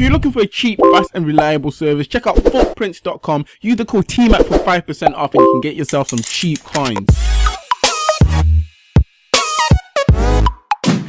you're looking for a cheap, fast and reliable service, check out footprints.com. Use the code TMAC for 5% off and you can get yourself some cheap coins.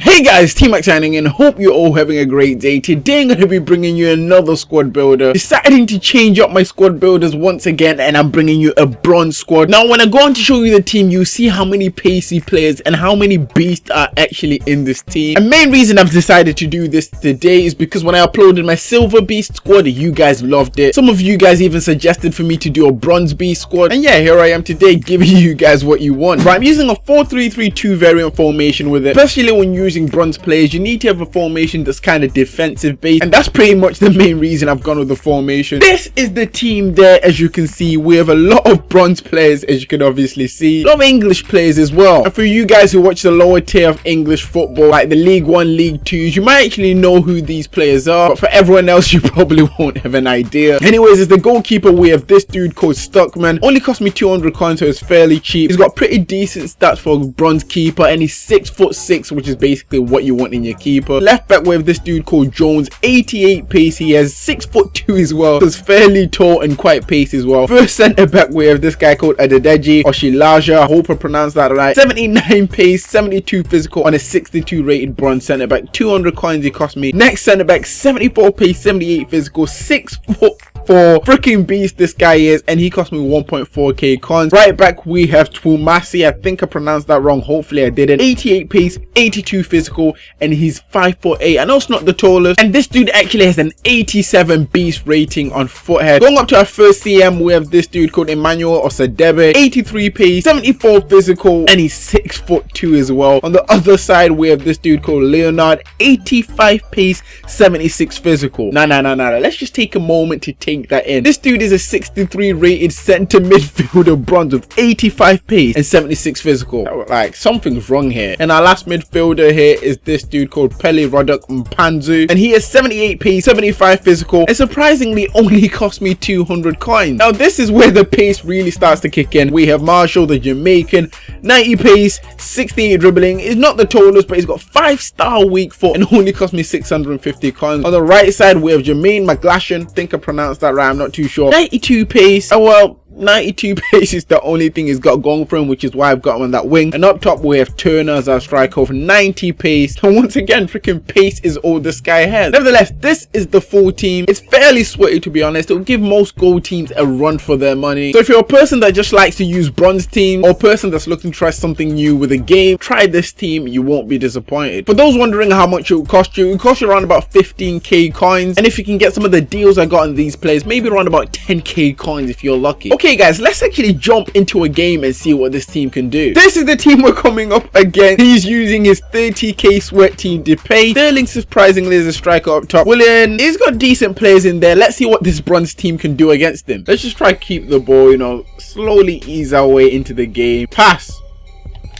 Hey guys, T-Mac signing in. Hope you're all having a great day. Today I'm going to be bringing you another squad builder. Deciding to change up my squad builders once again and I'm bringing you a bronze squad. Now when I go on to show you the team, you see how many pacey players and how many beasts are actually in this team. And main reason I've decided to do this today is because when I uploaded my silver beast squad, you guys loved it. Some of you guys even suggested for me to do a bronze beast squad. And yeah, here I am today giving you guys what you want. Right, I'm using a 4-3-3-2 variant formation with it, especially when using using bronze players, you need to have a formation that's kind of defensive based. And that's pretty much the main reason I've gone with the formation. This is the team there, as you can see. We have a lot of bronze players, as you can obviously see. A lot of English players as well. And for you guys who watch the lower tier of English football, like the League 1, League 2s, you might actually know who these players are. But for everyone else, you probably won't have an idea. Anyways, as the goalkeeper, we have this dude called Stuckmann. Only cost me 200 coins, so it's fairly cheap. He's got pretty decent stats for a bronze keeper, and he's 6 foot 6, which is basically basically what you want in your keeper. Left back with this dude called Jones, 88 pace. He has 6 foot 2 as well. He's fairly tall and quite pace as well. First centre back we have this guy called Adedeji Oshilaja. I hope I pronounced that right. 79 pace, 72 physical on a 62 rated bronze centre back. 200 coins he cost me. Next centre back, 74 pace, 78 physical, 6 foot for freaking beast this guy is and he cost me 1.4k coins right back we have Twumasi I think I pronounced that wrong. Hopefully I didn't. 88 pace 82 physical and he's 5 foot 8 I know it's not the tallest. And this dude actually has an 87 beast rating on Futhead going up to our first CM we have this dude called Emmanuel Osadebe. 83 pace 74 physical and he's 6 foot 2 as well. On the other side we have this dude called Leonard. 85 pace 76 physical. Nah nah nah nah. Let's just take a moment to take take that in. This dude is a 63 rated centre midfielder bronze with 85 pace and 76 physical. Oh, like something's wrong here. And our last midfielder here is this dude called Pelly Ruddock Mpanzu and he has 78 pace, 75 physical and surprisingly only cost me 200 coins. Now this is where the pace really starts to kick in. We have Marshall the Jamaican, 90 pace, 68 dribbling. He's not the tallest but he's got 5 star weak foot and only cost me 650 coins. On the right side we have Jermaine McGlashan, think I pronounced that right, I'm not too sure. 92 pace, oh well, 92 pace is the only thing he's got going for him which is why I've got him on that wing. And up top we have Turner as our striker with 90 pace. And once again freaking pace is all this guy has. Nevertheless this is the full team. It's fairly sweaty to be honest. It'll give most gold teams a run for their money. So if you're a person that just likes to use bronze team or a person that's looking to try something new with a game try this team. You won't be disappointed. For those wondering how much it will cost you it will cost you around about 15k coins. And if you can get some of the deals I got on these players maybe around about 10k coins if you're lucky. Okay guys let's actually jump into a game and see what this team can do. This is the team we're coming up against. He's using his 30k sweat team to pay. Sterling surprisingly is a striker up top. William he's got decent players in there. Let's see what this bronze team can do against him. Let's just try to keep the ball you know slowly ease our way into the game. Pass.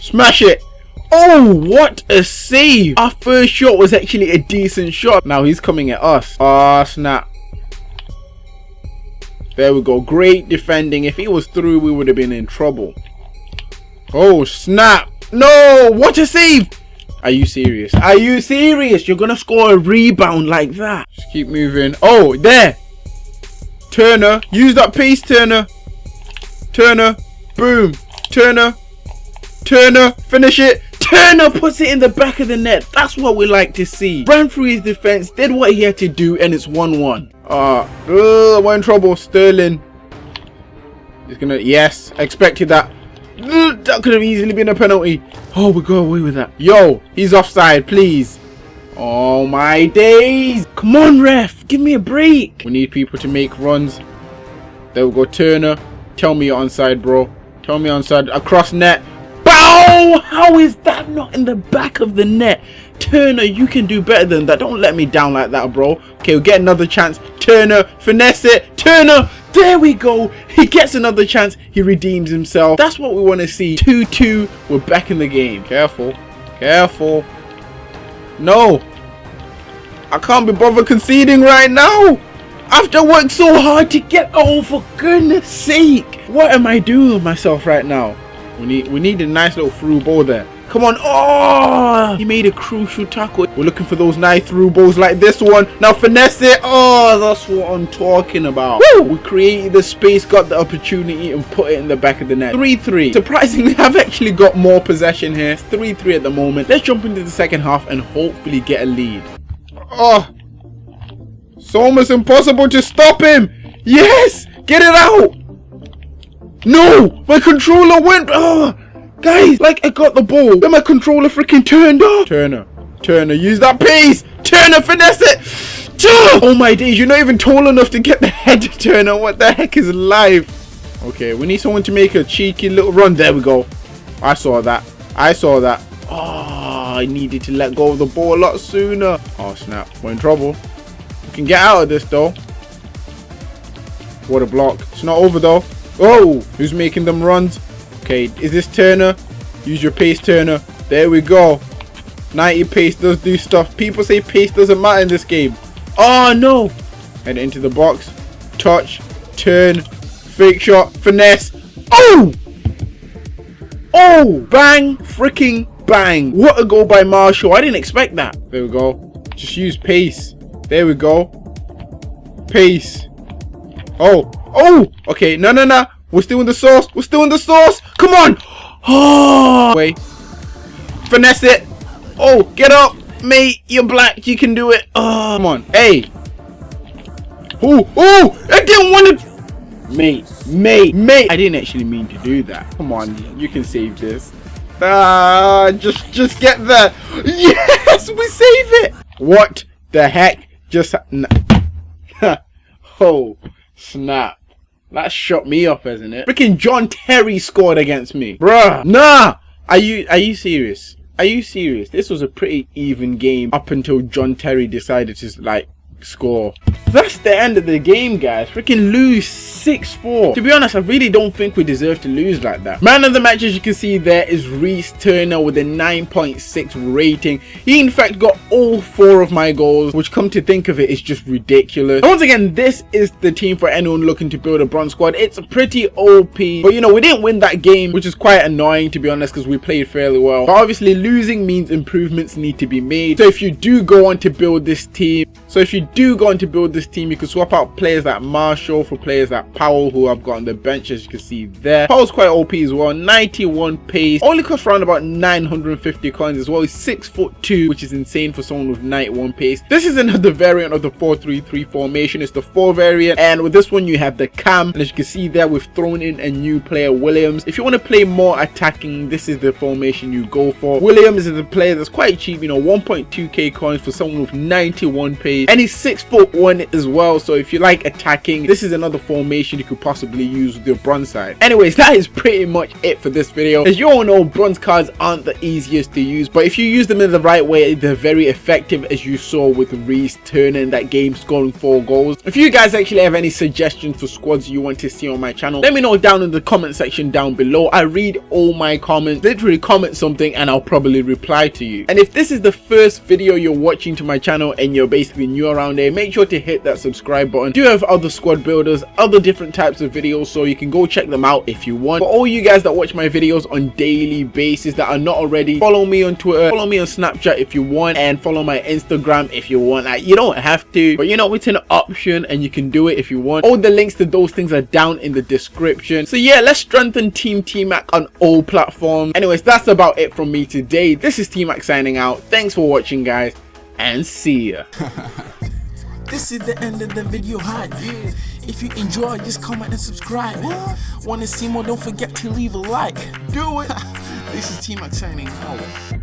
Smash it. Oh, what a save! Our first shot was actually a decent shot. Now he's coming at us. Oh, snap. There we go. Great defending. If he was through, we would have been in trouble. Oh, snap. No, what a save. Are you serious? Are you serious? You're going to score a rebound like that. Just keep moving. Oh, there. Turner. Use that pace, Turner. Turner. Boom. Turner. Turner. Finish it. Turner puts it in the back of the net. That's what we like to see. Ran through his defense, did what he had to do, and it's 1-1. Uh, uh, we're in trouble. Sterling. He's gonna. Yes, expected that. that could have easily been a penalty. Oh, we go away with that. Yo, he's offside, please. Oh my days. Come on, ref. Give me a break. We need people to make runs. There we go, Turner. Tell me you're onside, bro. Tell me onside. Across net. Bow! How is that not in the back of the net? Turner, you can do better than that. Don't let me down like that, bro. Okay, we'll get another chance. Turner, finesse it. Turner, there we go. He gets another chance. He redeems himself. That's what we want to see. 2-2. We're back in the game. Careful. Careful. No. I can't be bothered conceding right now. After worked so hard to get... Oh, for goodness sake. What am I doing with myself right now? We need, we need a nice little through ball there. Come on. Oh, he made a crucial tackle. We're looking for those nice through balls like this one. Now finesse it. Oh, that's what I'm talking about. Woo! We created the space, got the opportunity, and put it in the back of the net. 3-3. Surprisingly, I've actually got more possession here. 3-3 at the moment. Let's jump into the second half and hopefully get a lead. Oh, it's almost impossible to stop him. Yes, get it out. No, my controller went. Oh, Guys, like I got the ball, but my controller freaking turned off. Turner, Turner, use that pace. Turner, finesse it. Oh my days, you're not even tall enough to get the head to Turner. What the heck is life? Okay, we need someone to make a cheeky little run. There we go. I saw that. I saw that. Oh, I needed to let go of the ball a lot sooner. Oh, snap. We're in trouble. We can get out of this, though. What a block. It's not over, though. Oh, who's making them runs? Okay, is this Turner? Use your pace, Turner. There we go. 90 pace does do stuff. People say pace doesn't matter in this game. Oh, no. Head into the box. Touch. Turn. Fake shot. Finesse. Oh! Oh! Bang! Freaking bang. What a goal by Marshall. I didn't expect that. There we go. Just use pace. There we go. Pace. Oh. Oh! Okay, no, no, no. We're still in the sauce. We're still in the sauce. Come on. Oh. Wait. Finesse it. Oh, get up. Mate, you're black. You can do it. Oh, come on. Hey. Oh, oh. I didn't want to. Mate, mate, mate. I didn't actually mean to do that. Come on. You can save this. Ah, just, just get there. Yes, we save it. What the heck just... oh, snap. That shot me up, isn't it? Freaking John Terry scored against me. Bruh. Nah. Are you are you serious? Are you serious? This was a pretty even game up until John Terry decided to like score. That's the end of the game, guys. Freaking lose 6-4. To be honest, I really don't think we deserve to lose like that. Man of the match, as you can see there, is Reese Turner with a 9.6 rating. He, in fact, got all four of my goals, which come to think of it, is just ridiculous. And once again, this is the team for anyone looking to build a bronze squad. It's pretty OP, but you know, we didn't win that game, which is quite annoying, to be honest, because we played fairly well. But obviously, losing means improvements need to be made. So if you do go on to build this team, so if you do go on to build this team, you can swap out players like Marshall for players like Powell, who I've got on the bench, as you can see there. Powell's quite OP as well, 91 pace, only costs around about 950 coins as well. He's 6 foot 2, which is insane for someone with 91 pace. This is another variant of the 4-3-3 formation. It's the 4 variant, and with this one, you have the cam. And as you can see there, we've thrown in a new player, Williams. If you want to play more attacking, this is the formation you go for. Williams is a player that's quite cheap, you know, 1.2k coins for someone with 91 pace and he's six foot one as well so if you like attacking this is another formation you could possibly use with your bronze side. Anyways that is pretty much it for this video. As you all know bronze cards aren't the easiest to use but if you use them in the right way they're very effective as you saw with Reese turning that game scoring four goals. If you guys actually have any suggestions for squads you want to see on my channel let me know down in the comment section down below. I read all my comments literally comment something and i'll probably reply to you. And if this is the first video you're watching to my channel and you're basically new around here make sure to hit that subscribe button. Do have other squad builders other different types of videos so you can go check them out if you want. For all you guys that watch my videos on daily basis that are not already follow me on twitter follow me on snapchat if you want and follow my instagram if you want. Like, you don't have to but you know it's an option and you can do it if you want. All the links to those things are down in the description. So yeah let's strengthen team tmac on all platforms. Anyways that's about it from me today. This is tmac signing out. Thanks for watching guys and see ya. this is the end of the video hi. Yeah. if you enjoy just comment and subscribe. Want to see more don't forget to leave a like. Do it. This is T-Mac signing out